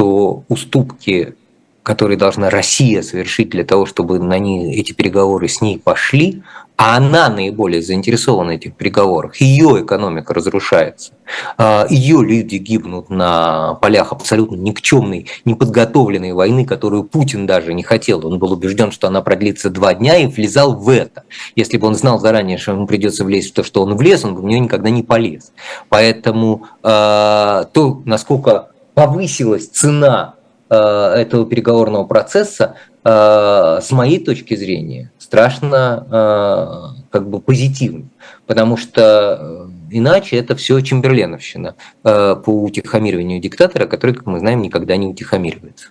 что уступки, которые должна Россия совершить для того, чтобы на ней, эти переговоры с ней пошли, а она наиболее заинтересована в этих переговорах, ее экономика разрушается, а, ее люди гибнут на полях абсолютно никчемной, неподготовленной войны, которую Путин даже не хотел. Он был убежден, что она продлится два дня и влезал в это. Если бы он знал заранее, что ему придется влезть в то, что он влез, он бы в нее никогда не полез. Поэтому а, то, насколько повысилась цена а, этого переговорного процесса, с моей точки зрения, страшно э, как бы позитивно, потому что э, иначе это все чемберленовщина э, по утихомириванию диктатора, который, как мы знаем, никогда не утихомиривается.